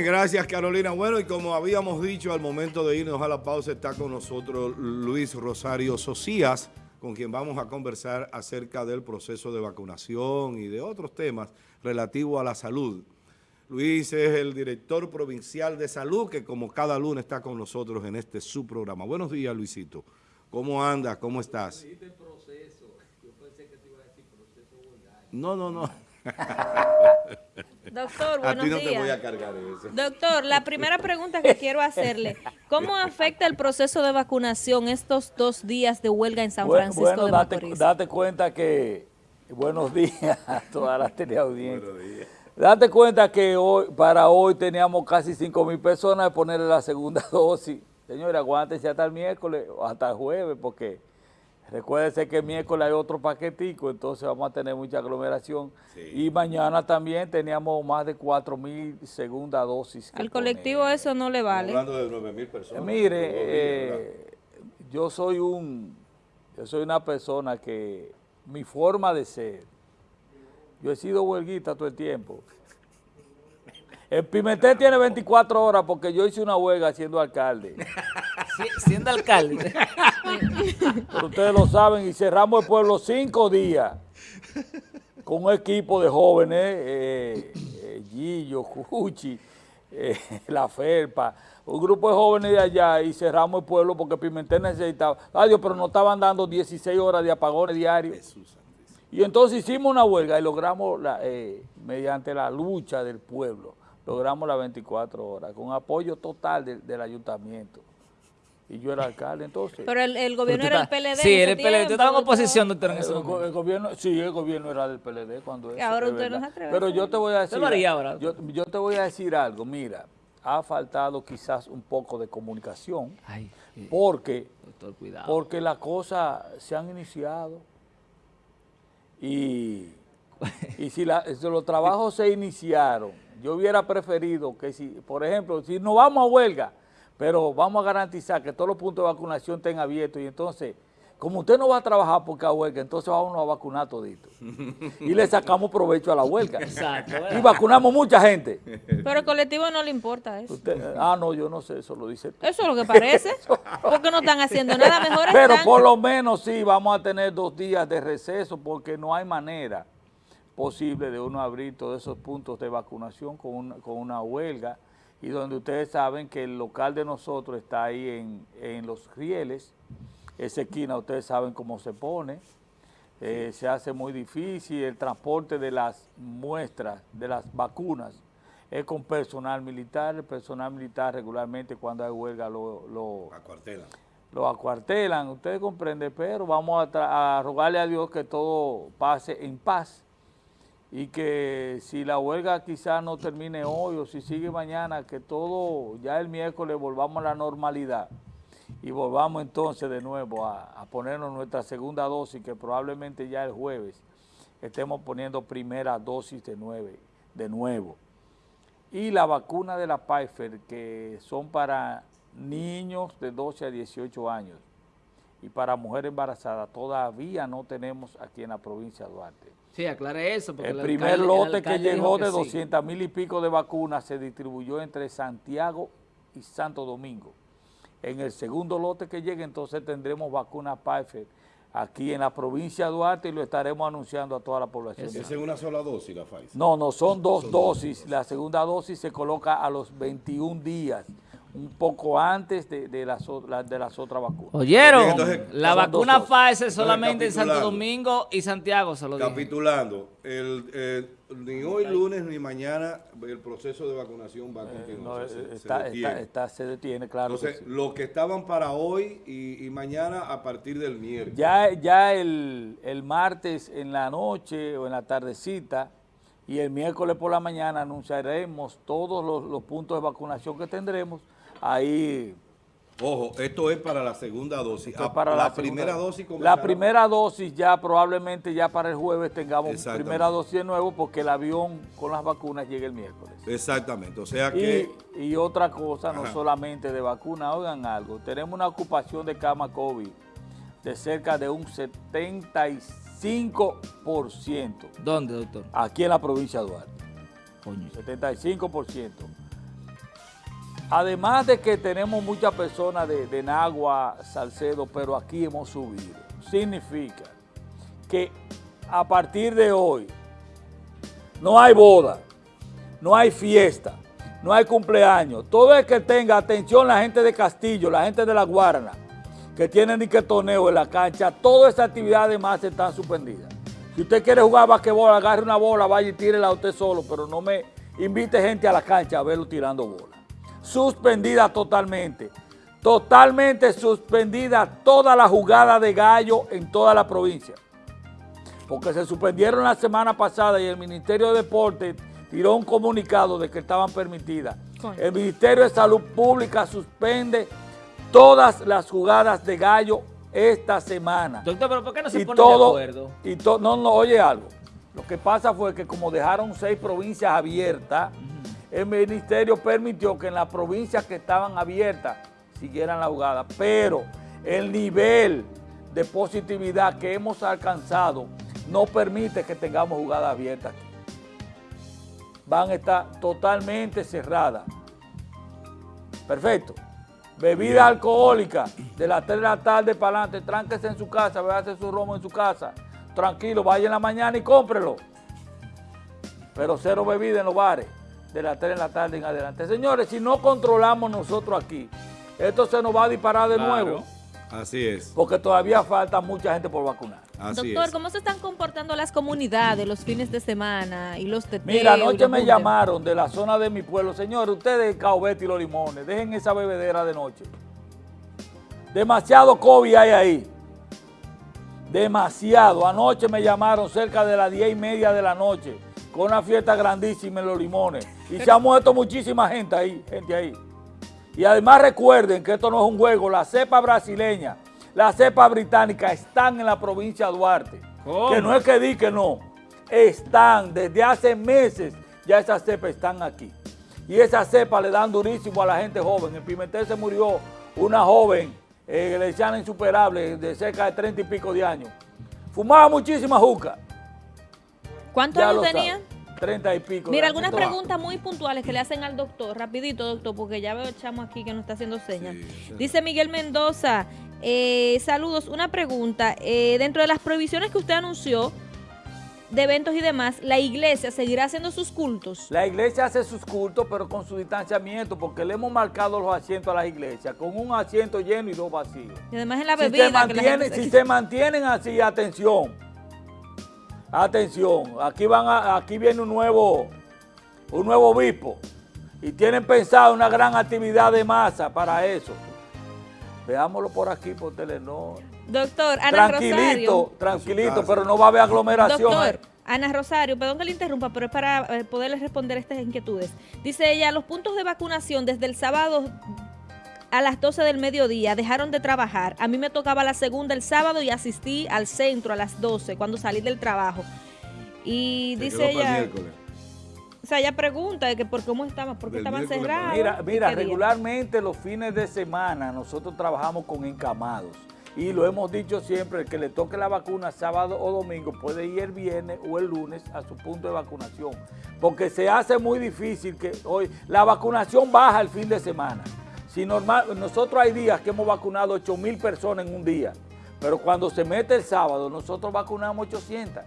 Gracias Carolina. Bueno, y como habíamos dicho al momento de irnos a la pausa, está con nosotros Luis Rosario Socias, con quien vamos a conversar acerca del proceso de vacunación y de otros temas relativos a la salud. Luis es el director provincial de salud que como cada lunes está con nosotros en este subprograma. Buenos días Luisito. ¿Cómo andas? ¿Cómo estás? No, no, no. Doctor, buenos a ti no días. te voy a cargar eso. Doctor, la primera pregunta que quiero hacerle, ¿cómo afecta el proceso de vacunación estos dos días de huelga en San Francisco bueno, de date, Macorís? date cuenta que, buenos días a toda la teleaudiencia. Buenos días. Date cuenta que hoy, para hoy teníamos casi 5 mil personas de ponerle la segunda dosis. Señores, aguántense hasta el miércoles o hasta el jueves, porque recuérdense que el miércoles hay otro paquetico, entonces vamos a tener mucha aglomeración. Sí. Y mañana también teníamos más de 4 mil segunda dosis. Al colectivo poner. eso no le vale. Hablando de 9 mil personas. Mire, eh, yo soy un, yo soy una persona que mi forma de ser, yo he sido huelguita todo el tiempo. El Pimentel tiene 24 horas porque yo hice una huelga siendo alcalde. Si- siendo alcalde. Pero ustedes lo saben y cerramos el pueblo cinco días con un equipo de jóvenes, eh, eh, Gillo, Cuchi, eh, La Felpa, un grupo de jóvenes de allá y cerramos el pueblo porque Pimentel necesitaba. Adiós, pero nos estaban dando 16 horas de apagones diarios. Y entonces hicimos una huelga y logramos, la, eh, mediante la lucha del pueblo, logramos las 24 horas, con apoyo total del ayuntamiento. Y yo era alcalde entonces. Pero el, el gobierno Pero era el tú PLD. Sí, era el PLD. Yo tiempo, estaba en oposición, doctor, en ese El, go- momento. el gobierno, sí, el gobierno era del PLD cuando eso. ahora usted no se atreve Pero yo te voy a decir. ahora. Yo, yo te voy a decir algo. Mira, ha faltado quizás un poco de comunicación Ay, porque, doctor, cuidado. porque las cosas se han iniciado y, y si, la- si los trabajos se iniciaron, yo hubiera preferido que si, por ejemplo, si no vamos a huelga, pero vamos a garantizar que todos los puntos de vacunación estén abiertos y entonces, como usted no va a trabajar porque a huelga, entonces vamos a vacunar todito. Y le sacamos provecho a la huelga. Exacto, Y vacunamos mucha gente. Pero al colectivo no le importa eso. Usted- ah, no, yo no sé, eso lo dice tú. Eso es lo que parece. Porque no están haciendo nada. Mejor Pero están... por lo menos sí vamos a tener dos días de receso porque no hay manera posible de uno abrir todos esos puntos de vacunación con una, con una huelga y donde ustedes saben que el local de nosotros está ahí en, en Los Rieles, esa esquina ustedes saben cómo se pone, eh, se hace muy difícil, el transporte de las muestras, de las vacunas, es con personal militar, el personal militar regularmente cuando hay huelga lo- lo, Acuartelan. lo acuartelan, ustedes comprenden, pero vamos a, a rogarle a Dios que todo pase en paz y que si la huelga quizás no termine hoy o si sigue mañana, que todo ya el miércoles volvamos a la normalidad. Y volvamos entonces de nuevo a, ponernos nuestra segunda dosis, que probablemente ya el jueves estemos poniendo primera dosis de, nueve, de nuevo. Y la vacuna de la Pfizer, que son para niños de 12 a 18 años y para mujeres embarazadas, todavía no tenemos aquí en la provincia de Duarte. Sí, aclare eso. porque El el primer alcalde- el lote que llegó de sí. 200 mil y pico de vacunas se distribuyó entre Santiago y Santo Domingo. En el segundo lote que llegue, entonces tendremos vacuna Pfizer aquí en la provincia de Duarte y lo estaremos anunciando a toda la población. Es una sola dosis la Pfizer. No, no, son dos dosis. La segunda dosis se coloca a los 21 días, un poco antes de, de las, de las otras vacunas. ¿Oyeron? Entonces, la vacuna. Pfizer solamente en Santo. Domingo y Santiago se lo dije. Capitulando, el, eh, ni hoy lunes ni mañana el proceso de vacunación va a Eh, continuar. no, se- eh, se está, detiene. está- está- se detiene, claro. que Entonces, sí. los que estaban para hoy y, y mañana a partir del miércoles. Ya, ya el, el martes en la noche o en la tardecita y el miércoles por la mañana anunciaremos todos los, los puntos de vacunación que tendremos. Ahí Ojo, esto es para la segunda dosis. Esto es Ah, para la, la, segunda- primera dosis La primera dosis ya probablemente ya para el jueves tengamos primera dosis de nuevo porque el avión con las vacunas llega el miércoles. Exactamente, o sea que... Y, y otra cosa, no solamente de vacuna, oigan algo, tenemos una ocupación de cama COVID de cerca de un 75% ¿Dónde, doctor? aquí en la provincia de Duarte. Coño. 75%. además de que tenemos muchas personas de, de Nagua, Salcedo, pero aquí hemos subido, significa que a partir de hoy no hay boda, no hay fiesta, no hay cumpleaños. Todo el que tenga atención, la gente de Castillo, la gente de La Guarana, que tienen ni que torneo en la cancha, todas esas actividades más están suspendidas. Si usted quiere jugar basquetbol, agarre una bola, vaya y tírela a usted solo, pero no me invite gente a la cancha a verlo tirando bola. Suspendida totalmente. Totalmente suspendida toda la jugada de gallo en toda la provincia. Porque se suspendieron la semana pasada y el Ministerio de Deportes tiró un comunicado de que estaban permitidas. El Ministerio de Salud Pública suspende todas las jugadas de gallo esta semana Doctor, pero ¿por qué no se y ponen todo, de acuerdo? y to- no, no, oye algo. Lo que pasa fue que como dejaron seis provincias abiertas, el ministerio permitió que en las provincias que estaban abiertas siguieran la jugada. Pero el nivel de positividad que hemos alcanzado no permite que tengamos jugadas abiertas aquí. Van a estar totalmente cerradas. Perfecto. Bebida alcohólica de las 3 de la tarde para adelante, tránquese en su casa, véase su romo en su casa. Tranquilo, vaya en la mañana y cómprelo. Pero cero bebida en los bares de las 3 de la tarde en adelante. Señores, si no controlamos nosotros aquí, esto se nos va a disparar de Claro. nuevo, Así es, porque todavía falta mucha gente por vacunar. Así Doctor, es. ¿cómo se están comportando las comunidades los fines de semana y los teteos? Mira, anoche me llamaron de la zona de mi pueblo. Señores, ustedes Caobete y los limones, dejen esa bebedera de noche. Demasiado COVID hay ahí. Demasiado. Anoche me llamaron cerca de las 10 y media de la noche con una fiesta grandísima en los limones. Y se ha muerto muchísima gente ahí, gente ahí. Y además recuerden que esto no es un juego. La cepa brasileña, la cepa británica están en la provincia de Duarte. ¿Cómo? Que no es que di que no. Están desde hace meses, ya esas cepas están aquí. Y esas cepas le dan durísimo a la gente joven. En Pimentel se murió una joven, eh, que le decían insuperable, de cerca de 30 y pico de años. Fumaba muchísima juca. ¿Cuántos años tenía? 30 y pico. Mira, algunas preguntas muy puntuales que le hacen al doctor, rapidito doctor, porque ya veo el chamo aquí que nos está haciendo señas. Sí, sí. Dice Miguel Mendoza, eh, saludos, una pregunta, eh, dentro de las prohibiciones que usted anunció de eventos y demás, ¿la iglesia seguirá haciendo sus cultos? La iglesia hace sus cultos, pero con su distanciamiento, porque le hemos marcado los asientos a las iglesias, con un asiento lleno y dos vacíos. Y además en la Si, se bebida. que la gente mantiene- se- si se mantienen así, atención, atención, aquí, van a- aquí viene un nuevo, un nuevo obispo y tienen pensado una gran actividad de masa para eso. Veámoslo por aquí, por Telenor. Doctor, Ana Tranquilito, Rosario. tranquilito, pero no va a haber aglomeración. Doctor, Ana Rosario, perdón que le interrumpa, pero es para eh, poderle responder estas inquietudes. Dice ella, los puntos de vacunación desde el sábado a las 12 del mediodía dejaron de trabajar. A mí me tocaba la segunda el sábado y asistí al centro a las 12 cuando salí del trabajo. Y Se dice ella, miércoles. o sea, ella pregunta de que por cómo estaban, por qué estaban cerrados. Mira, mira, regularmente los fines de semana nosotros trabajamos con encamados. Y lo hemos dicho siempre, el que le toque la vacuna sábado o domingo puede ir el viernes o el lunes a su punto de vacunación. Porque se hace muy difícil que hoy la vacunación baja el fin de semana. Si normal, nosotros hay días que hemos vacunado 8 mil personas en un día. Pero cuando se mete el sábado, nosotros vacunamos 800.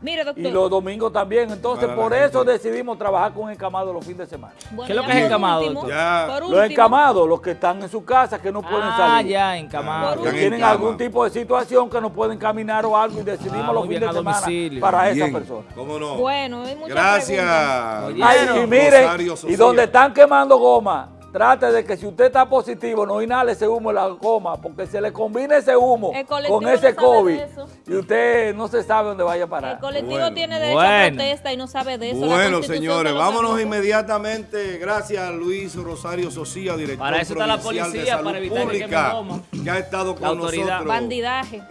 Mire, doctor. Y los domingos también. Entonces, Para por eso gente. decidimos trabajar con encamados los fines de semana. bueno, ¿Qué es lo que es encamado, último- doctor? Los encamados, los que están en su casa, que no pueden Ah, salir. ya, encamado. Por Que Están en tienen algún tipo de situación que no pueden caminar o algo y decidimos Ah, los muy fines bien, de semana domicilio. para esa Bien, persona. ¿Cómo no? Bueno, hay muchas preguntas. Gracias. Oye, Ay, Claro. y miren, y donde están quemando goma, trate de que si usted está positivo, no inhale ese humo en la goma, porque se le combina ese humo con ese no COVID y usted no se sabe dónde vaya a parar. El colectivo Bueno. tiene derecho a Bueno. protesta y no sabe de eso. La Bueno, señores, vámonos permite. inmediatamente. Gracias a Luis Rosario Socia, director Para eso está la provincial de policía, Salud para evitar que Pública, goma. que ha estado La con autoridad. nosotros. Bandidaje.